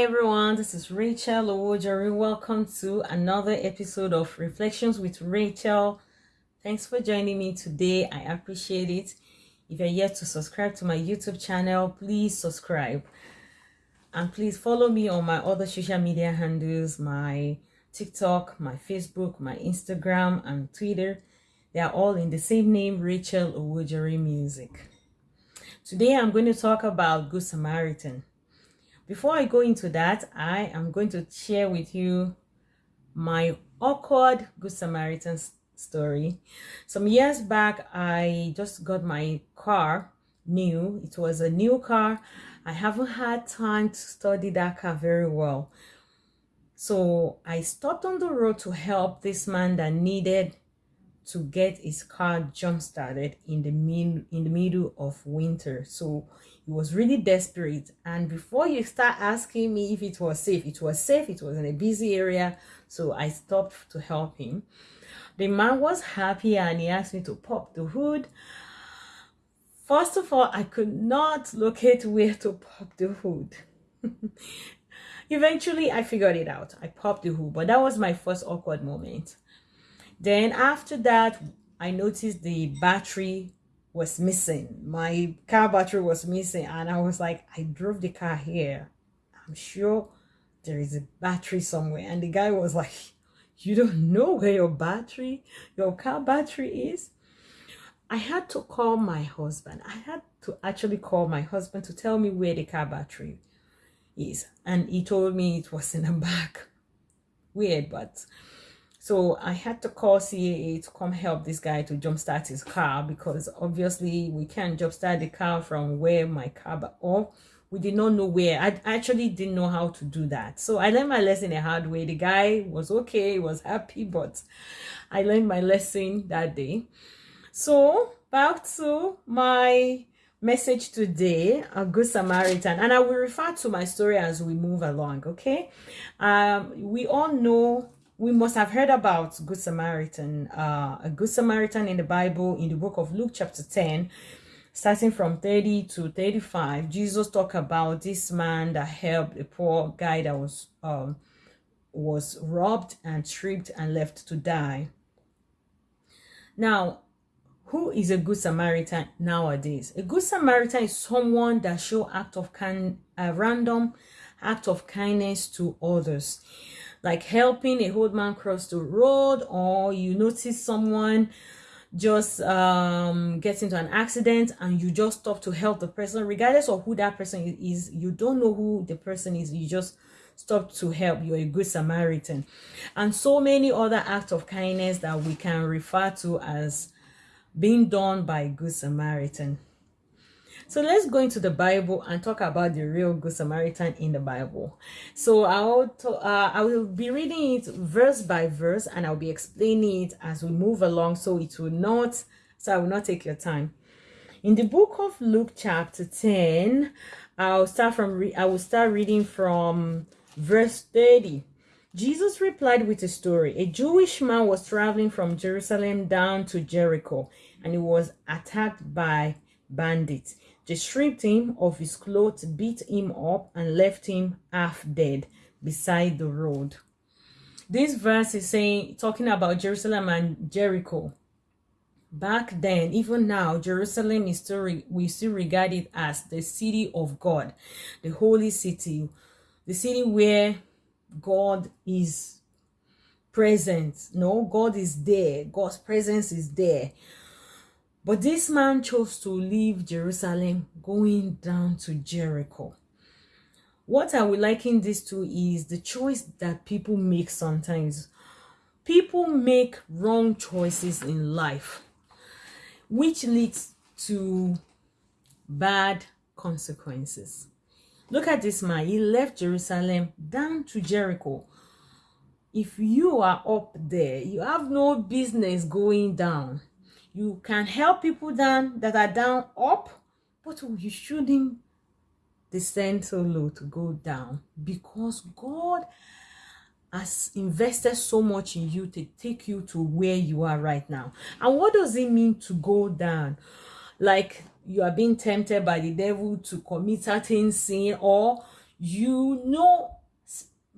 Hi everyone, this is Rachel Owojori. Welcome to another episode of Reflections with Rachel. Thanks for joining me today. I appreciate it. If you're yet to subscribe to my YouTube channel, please subscribe. And please follow me on my other social media handles, my TikTok, my Facebook, my Instagram, and Twitter. They are all in the same name, Rachel Owojori Music. Today I'm going to talk about Good Samaritan. Before I go into that, I am going to share with you my awkward Good Samaritan story. Some years back, I just got my car new. It was a new car. I haven't had time to study that car very well. So I stopped on the road to help this man that needed to get his car jump started in the in the middle of winter so he was really desperate. And before you start asking me if it was safe it was safe it was in a busy area so i stopped to help him. The man was happy and he asked me to pop the hood. First of all i could not locate where to pop the hood. Eventually i figured it out. I popped the hood but that was my first awkward moment. Then after that, I noticed the battery was missing. My car battery was missing. And I was like, I drove the car here. I'm sure there is a battery somewhere. And the guy was like, you don't know where your battery, your car battery is? I had to call my husband. I had to actually call my husband to tell me where the car battery is. And he told me it was in the back. Weird, but so I had to call CAA to come help this guy to jumpstart his car because obviously we can't jumpstart the car from where my car, but or we did not know where. I actually didn't know how to do that. So I learned my lesson the hard way. The guy was okay, was happy, but I learned my lesson that day. So back to my message today a good samaritan and i will refer to my story as we move along okay um we all know we must have heard about Good Samaritan, uh, a Good Samaritan in the Bible in the book of Luke chapter 10, starting from 30 to 35. Jesus talked about this man that helped a poor guy that was um, was robbed and tripped and left to die. Now, who is a good Samaritan nowadays? A good Samaritan is someone that show act of kind, a random act of kindness to others like helping a old man cross the road or you notice someone just um gets into an accident and you just stop to help the person regardless of who that person is you don't know who the person is you just stop to help. You're a good samaritan. And so many other acts of kindness that we can refer to as being done by good samaritan so let's go into the Bible and talk about the real Good Samaritan in the Bible. So I'll uh, I will be reading it verse by verse and I'll be explaining it as we move along so it will not so I will not take your time. In the book of Luke chapter 10, I'll start from I will start reading from verse 30. Jesus replied with a story. A Jewish man was traveling from Jerusalem down to Jericho and he was attacked by bandits. They stripped him of his clothes, beat him up, and left him half dead beside the road. This verse is saying, talking about Jerusalem and Jericho. Back then, even now, Jerusalem is still we still regard it as the city of God, the holy city, the city where God is present. No, God is there. God's presence is there. But this man chose to leave Jerusalem going down to Jericho. What I would liken this to is the choice that people make sometimes. People make wrong choices in life, which leads to bad consequences. Look at this man. He left Jerusalem down to Jericho. If you are up there, you have no business going down you can help people down that are down up but you shouldn't descend so low to go down because god has invested so much in you to take you to where you are right now. And what does it mean to go down? Like you are being tempted by the devil to commit certain sin or you know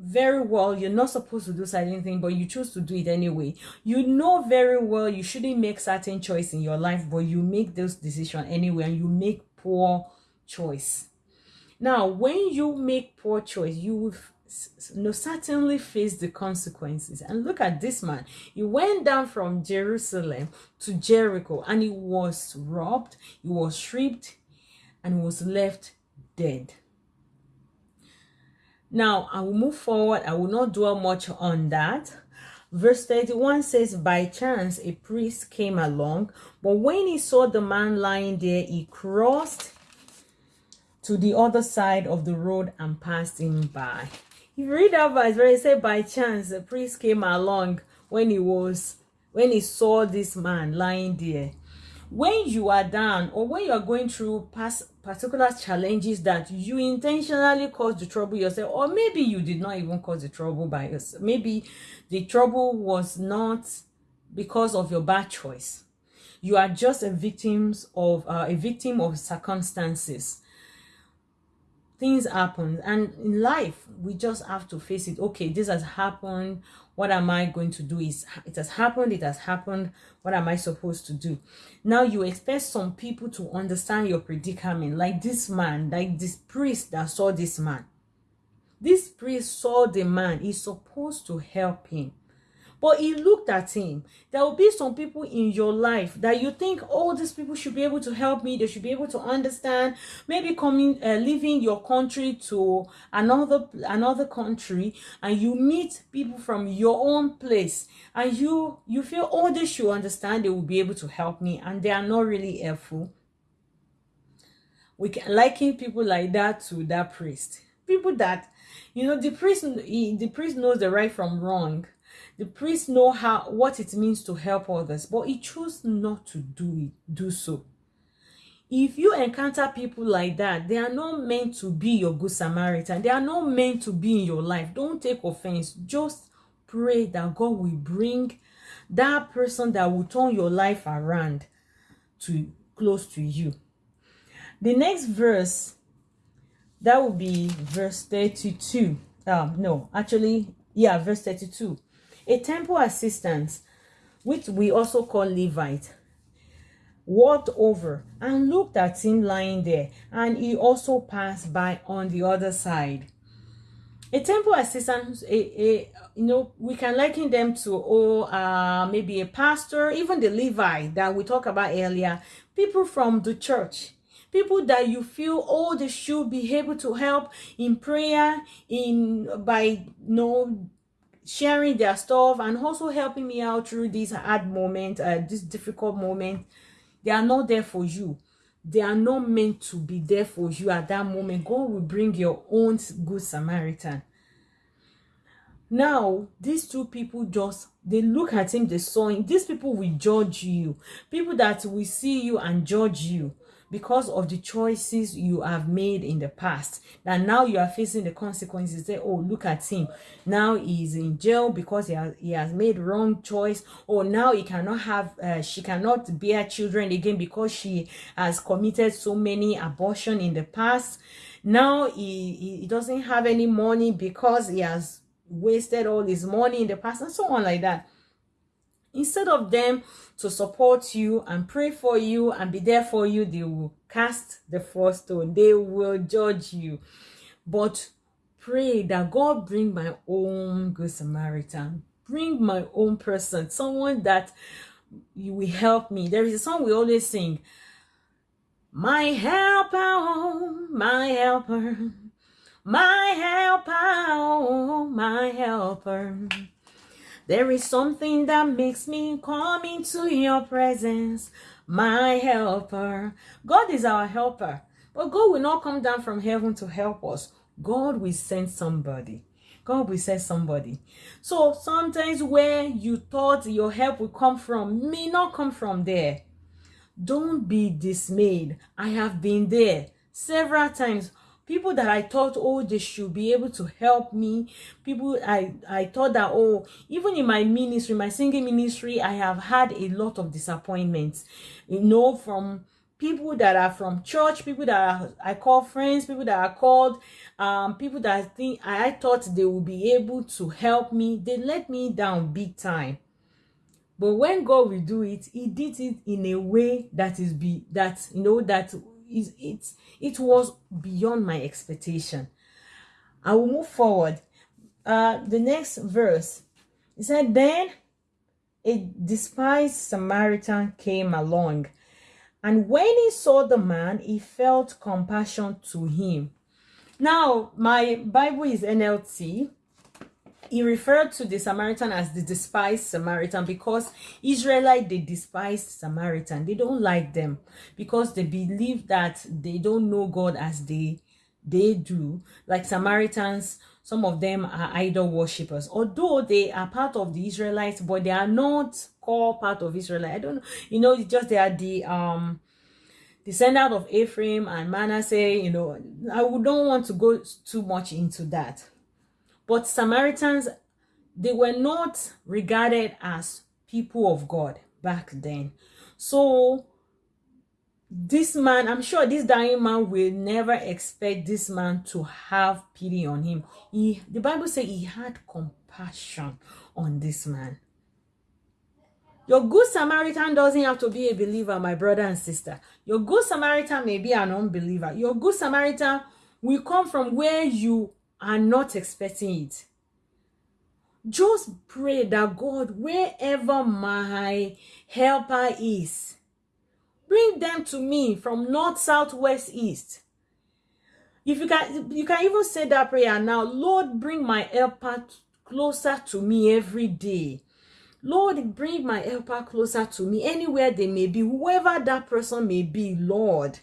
very well you're not supposed to do certain thing but you choose to do it anyway. You know very well you shouldn't make certain choice in your life but you make those decision anyway and you make poor choice. Now when you make poor choice you will no certainly face the consequences. And look at this man. He went down from jerusalem to jericho and he was robbed he was stripped and was left dead now, I will move forward. I will not dwell much on that. Verse 31 says, By chance a priest came along, but when he saw the man lying there, he crossed to the other side of the road and passed him by. You read that verse where he said, By chance a priest came along when he was when he saw this man lying there when you are down or when you are going through past particular challenges that you intentionally caused the trouble yourself or maybe you did not even cause the trouble by yourself maybe the trouble was not because of your bad choice. You are just a victim of uh, a victim of circumstances things happen and in life we just have to face it. Okay this has happened. What am i going to do? Is it has happened it has happened. What am i supposed to do? Now you expect some people to understand your predicament like this man like this priest that saw this man. This priest saw the man. He's supposed to help him but he looked at him. There will be some people in your life that you think, oh, these people should be able to help me. They should be able to understand. Maybe coming, uh, leaving your country to another another country, and you meet people from your own place, and you you feel, oh, they should understand. They will be able to help me, and they are not really helpful. We can liken people like that to that priest. People that you know the priest the priest knows the right from wrong the priest know how what it means to help others, but he chose not to do it, do so. If you encounter people like that, they are not meant to be your good Samaritan. They are not meant to be in your life. Don't take offense. Just pray that God will bring that person that will turn your life around to close to you. The next verse, that will be verse 32. Um, no, actually, yeah, verse 32. A temple assistant, which we also call Levite, walked over and looked at him lying there, and he also passed by on the other side. A temple assistant, a, a you know, we can liken them to oh, uh, maybe a pastor, even the Levite that we talked about earlier, people from the church people that you feel oh they should be able to help in prayer in by you know sharing their stuff and also helping me out through this hard moment uh, this difficult moment. They are not there for you. They are not meant to be there for you at that moment. God will bring your own good samaritan. Now these two people just they look at him they saw him. These people will judge you. People that will see you and judge you because of the choices you have made in the past that now you are facing the consequences say oh look at him. Now he's in jail because he has, he has made wrong choice. Or now he cannot have uh, she cannot bear children again because she has committed so many abortion in the past. Now he, he doesn't have any money because he has wasted all his money in the past and so on like that instead of them to support you and pray for you and be there for you they will cast the first stone. They will judge you. But pray that god bring my own good samaritan. Bring my own person. Someone that you will help me. There is a song we always sing. My helper my helper. My helper my helper there is something that makes me come into your presence, my helper. God is our helper, but God will not come down from heaven to help us. God will send somebody. God will send somebody. So sometimes where you thought your help would come from may not come from there. Don't be dismayed. I have been there several times people that I thought, oh, they should be able to help me. People I, I thought that, oh, even in my ministry, my singing ministry, I have had a lot of disappointments, you know, from people that are from church, people that are, I call friends, people that are called, um, people that think I thought they would be able to help me, they let me down big time. But when God will do it, He did it in a way that is be that you know that is it it was beyond my expectation. I will move forward. Uh, the next verse. He said, Then a despised Samaritan came along and when he saw the man, he felt compassion to him. Now, my Bible is NLT. He referred to the Samaritan as the despised Samaritan because Israelite they despise Samaritan. They don't like them because they believe that they don't know God as they they do. Like Samaritans, some of them are idol worshippers. Although they are part of the Israelites, but they are not core part of Israel. I don't know. You know, just they are the um descendant of Ephraim and Manasseh. You know, I don't want to go too much into that. But Samaritans, they were not regarded as people of God back then. So this man, I'm sure this dying man will never expect this man to have pity on him. He, the Bible says he had compassion on this man. Your good Samaritan doesn't have to be a believer, my brother and sister. Your good Samaritan may be an unbeliever. Your good Samaritan will come from where you are not expecting it. Just pray that God, wherever my helper is, bring them to me from north, south, west, east. If you can, you can even say that prayer now. Lord, bring my helper closer to me every day. Lord, bring my helper closer to me, anywhere they may be, whoever that person may be, Lord.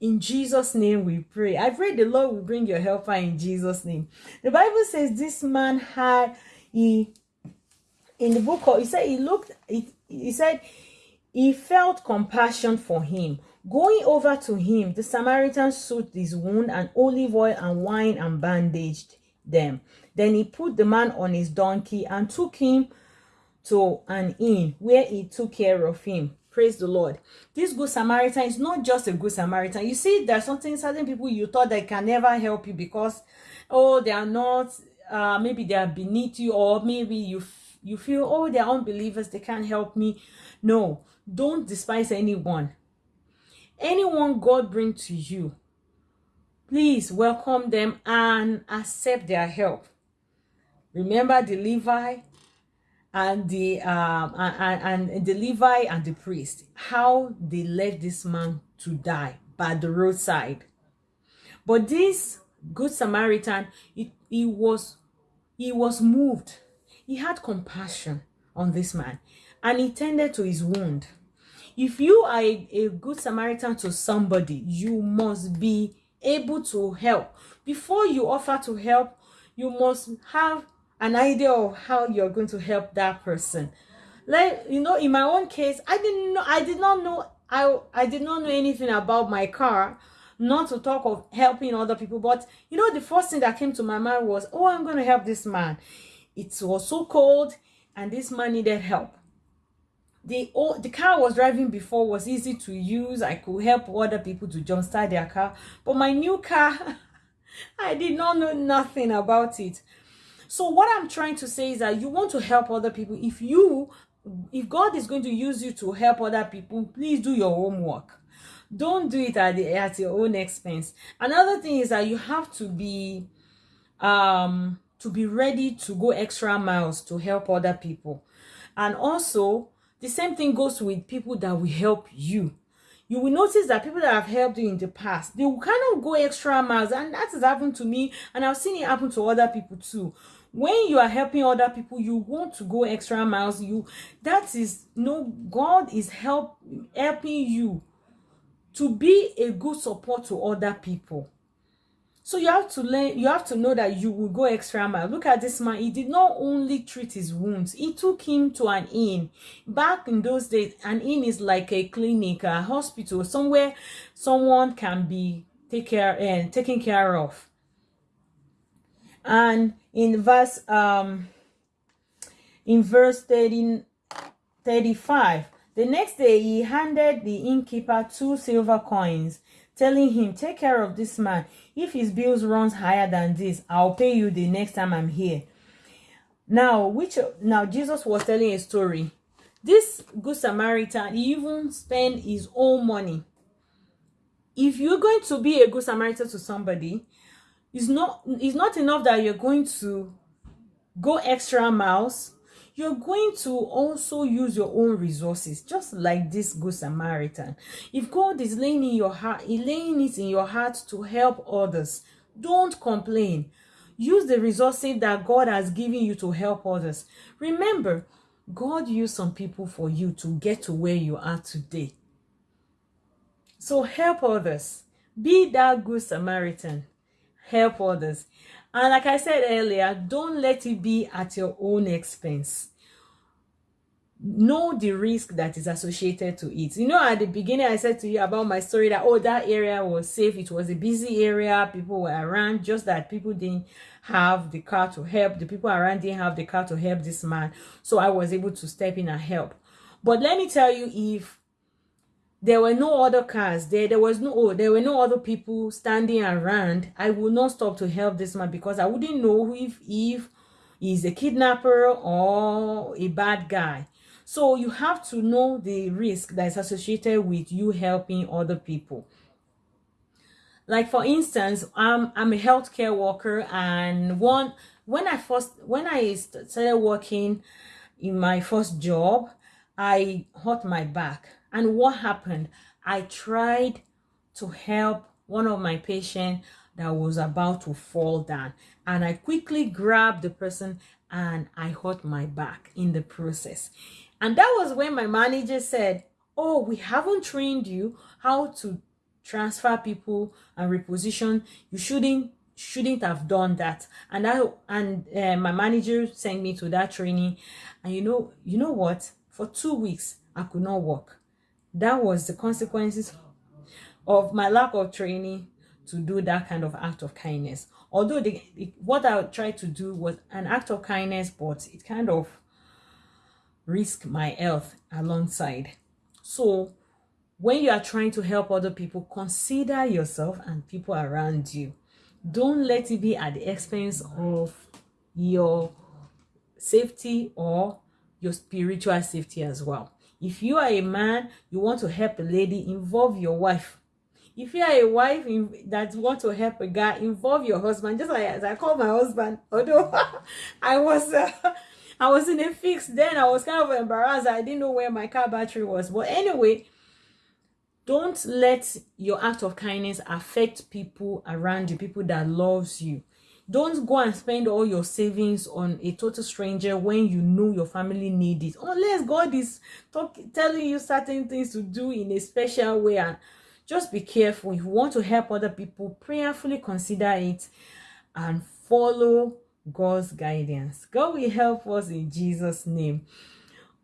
In Jesus' name we pray. I pray the Lord will bring your helper in Jesus' name. The Bible says this man had, he, in the book, he said he looked, he, he said he felt compassion for him. Going over to him, the Samaritan soothed his wound and olive oil and wine and bandaged them. Then he put the man on his donkey and took him to an inn where he took care of him. Praise the Lord. This good Samaritan is not just a good Samaritan. You see, there's something certain people you thought they can never help you because, oh, they are not, uh, maybe they are beneath you, or maybe you you feel, oh, they're unbelievers, they can't help me. No, don't despise anyone. Anyone God bring to you, please welcome them and accept their help. Remember the Levi, and the um and, and the Levi and the priest how they left this man to die by the roadside. But this good Samaritan he, he was he was moved. He had compassion on this man and he tended to his wound. If you are a, a good Samaritan to somebody you must be able to help. Before you offer to help you must have an idea of how you're going to help that person. Like you know in my own case i didn't know i did not know i i did not know anything about my car not to talk of helping other people but you know the first thing that came to my mind was oh i'm going to help this man. It was so cold and this man needed help. The oh, the car I was driving before was easy to use i could help other people to jumpstart their car but my new car i did not know nothing about it so what i'm trying to say is that you want to help other people. If you if god is going to use you to help other people please do your homework. Don't do it at, the, at your own expense. Another thing is that you have to be um to be ready to go extra miles to help other people. And also the same thing goes with people that will help you. You will notice that people that have helped you in the past they will kind of go extra miles. And that has happened to me and i've seen it happen to other people too when you are helping other people you want to go extra miles you that is no god is help helping you to be a good support to other people. So you have to learn you have to know that you will go extra mile. Look at this man he did not only treat his wounds he took him to an inn. Back in those days an inn is like a clinic a hospital somewhere someone can be take care and uh, taken care of and in verse um in verse 30, 35 The next day, he handed the innkeeper two silver coins, telling him, Take care of this man. If his bills runs higher than this, I'll pay you the next time I'm here. Now, which now Jesus was telling a story. This good Samaritan he even spent his own money. If you're going to be a good Samaritan to somebody, it's not it's not enough that you're going to go extra miles. You're going to also use your own resources just like this good samaritan. If god is laying in your heart laying it in your heart to help others don't complain. Use the resources that god has given you to help others. Remember god used some people for you to get to where you are today. So help others. Be that good samaritan help others and like I said earlier, don't let it be at your own expense. Know the risk that is associated to it. You know, at the beginning, I said to you about my story that, oh, that area was safe. It was a busy area. People were around, just that people didn't have the car to help. The people around didn't have the car to help this man. So I was able to step in and help. But let me tell you, if there were no other cars. There there was no oh, there were no other people standing around. I would not stop to help this man because i wouldn't know if if he's a kidnapper or a bad guy. So you have to know the risk that is associated with you helping other people. Like for instance i'm i'm a healthcare worker and one when i first when i started working in my first job i hurt my back and what happened? I tried to help one of my patients that was about to fall down. And I quickly grabbed the person and I hurt my back in the process. And that was when my manager said, oh, we haven't trained you how to transfer people and reposition. You shouldn't shouldn't have done that and i and uh, my manager sent me to that training and you know you know what for two weeks i could not walk that was the consequences of my lack of training to do that kind of act of kindness. Although the, what i tried to do was an act of kindness but it kind of risked my health alongside. So when you are trying to help other people consider yourself and people around you. Don't let it be at the expense of your safety or your spiritual safety as well if you are a man, you want to help a lady, involve your wife. If you are a wife that want to help a guy, involve your husband. Just like as I call my husband, although I was uh, I was in a fix then, I was kind of embarrassed. I didn't know where my car battery was. But anyway, don't let your act of kindness affect people around you, people that loves you don't go and spend all your savings on a total stranger when you know your family need it. Unless god is talk, telling you certain things to do in a special way and just be careful. If you want to help other people prayerfully consider it and follow god's guidance. God will help us in jesus name.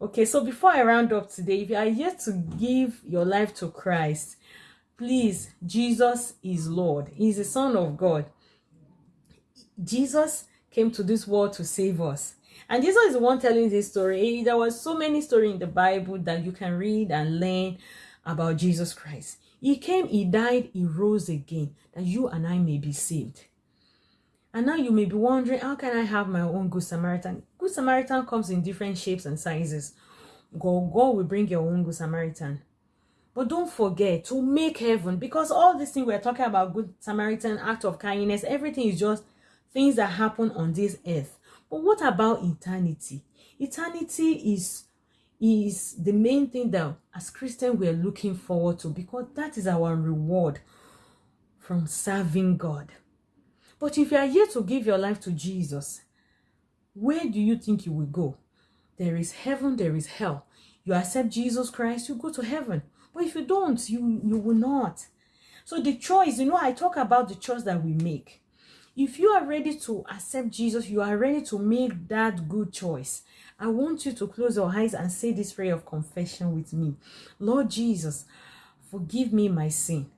Okay so before i round up today if you are yet to give your life to christ please jesus is lord. He's the son of god Jesus came to this world to save us. And Jesus is the one telling this story. There was so many stories in the Bible that you can read and learn about Jesus Christ. He came, he died, he rose again, that you and I may be saved. And now you may be wondering, how can I have my own Good Samaritan? Good Samaritan comes in different shapes and sizes. God, God will bring your own Good Samaritan. But don't forget to make heaven because all these things we're talking about, Good Samaritan, act of kindness, everything is just things that happen on this earth. But what about eternity? Eternity is is the main thing that as Christians we're looking forward to because that is our reward from serving God. But if you are here to give your life to Jesus, where do you think you will go? There is heaven, there is hell. You accept Jesus Christ, you go to heaven. But if you don't, you, you will not. So the choice, you know, I talk about the choice that we make if you are ready to accept jesus you are ready to make that good choice i want you to close your eyes and say this prayer of confession with me lord jesus forgive me my sin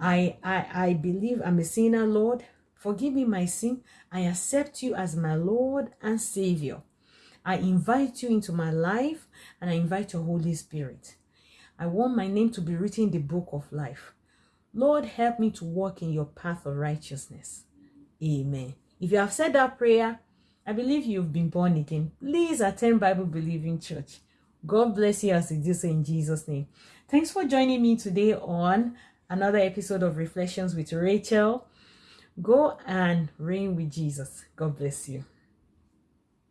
i i i believe i'm a sinner lord forgive me my sin i accept you as my lord and savior I invite you into my life and I invite your Holy Spirit. I want my name to be written in the book of life. Lord, help me to walk in your path of righteousness. Amen. If you have said that prayer, I believe you've been born again. Please attend Bible Believing Church. God bless you as you do so in Jesus' name. Thanks for joining me today on another episode of Reflections with Rachel. Go and reign with Jesus. God bless you.